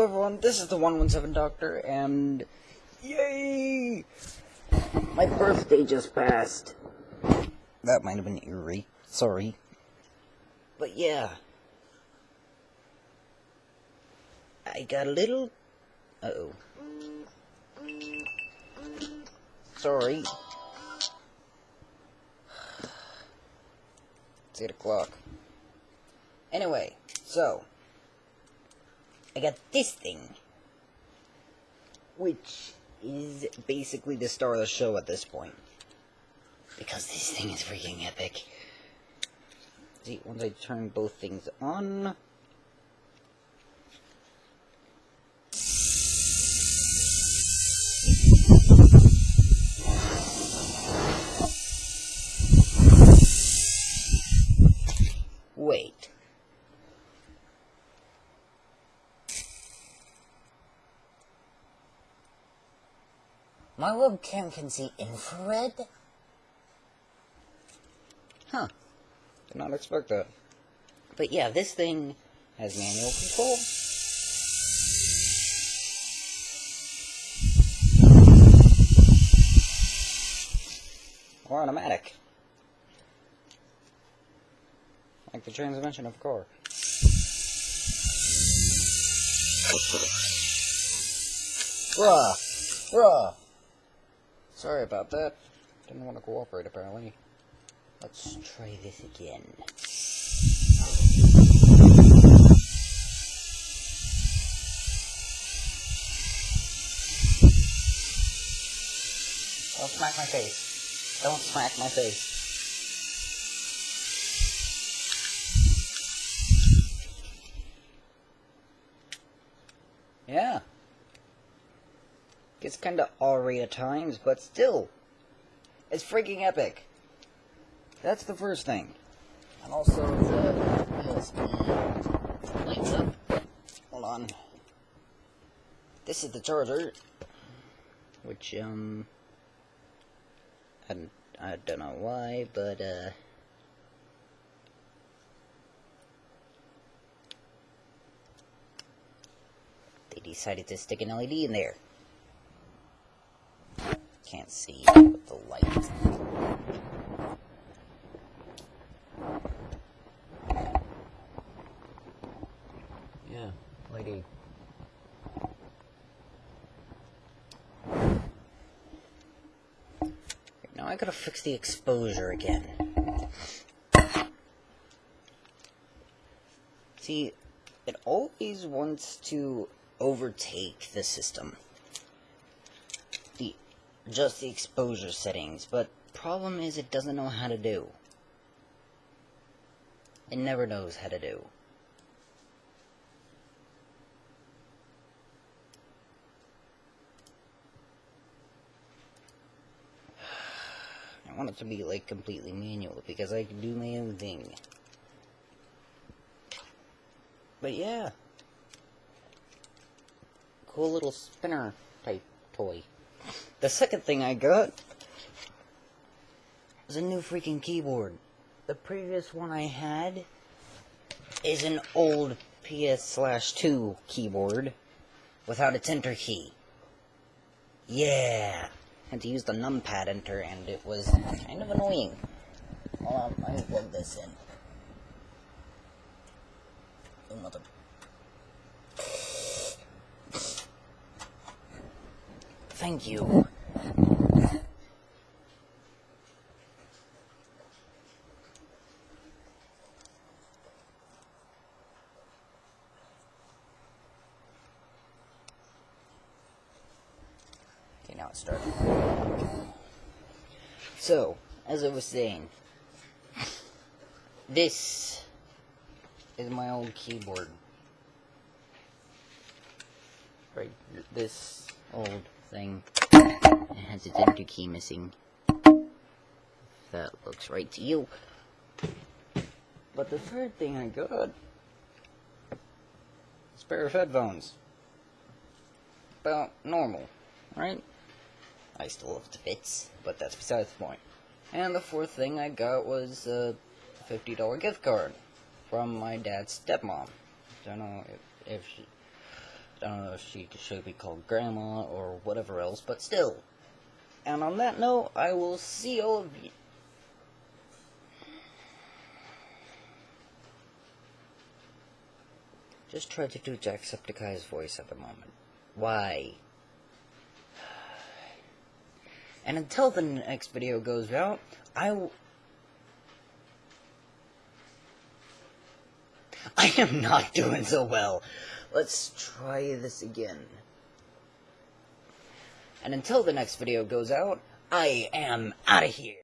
Hello everyone, this is the 117 Doctor, and yay! My birthday just passed. That might have been eerie. Sorry. But yeah. I got a little... Uh-oh. Sorry. It's 8 o'clock. Anyway, so... I got this thing. Which is basically the star of the show at this point. Because this thing is freaking epic. See, once I turn both things on... My webcam can see infrared? Huh. Did not expect that. But yeah, this thing has manual control. Or automatic. Like the transmission of car. Bruh! Bruh! Sorry about that. Didn't want to cooperate, apparently. Let's try this again. Don't smack my face. Don't smack my face. Yeah. Gets kinda awry at times, but still. It's freaking epic. That's the first thing. And also the USB lights up. Hold on. This is the charger. Which, um... I, I don't know why, but, uh... They decided to stick an LED in there. Can't see with the light. Yeah, lady. Now I gotta fix the exposure again. See, it always wants to overtake the system. Just the exposure settings, but problem is it doesn't know how to do. It never knows how to do. I want it to be like completely manual because I can do my own thing. But yeah. Cool little spinner type toy. The second thing I got was a new freaking keyboard. The previous one I had is an old PS slash 2 keyboard without its enter key. Yeah. Had to use the numpad enter and it was kind of annoying. Hold on, plug this in. Oh, Thank you. Okay, now it's starting. So, as I was saying, this is my old keyboard. Right, this old thing. It has its enter key missing. That looks right to you. But the third thing I got is pair of headphones. About normal, right? I still have the fits, but that's besides the point. And the fourth thing I got was a $50 gift card from my dad's stepmom. Don't know if, if she, I don't know if she should be called Grandma or whatever else, but still. And on that note, I will see all of you. Just try to do Jacksepticeye's voice at the moment. Why? And until the next video goes out, I will... I am not doing so well. Let's try this again. And until the next video goes out, I am out of here.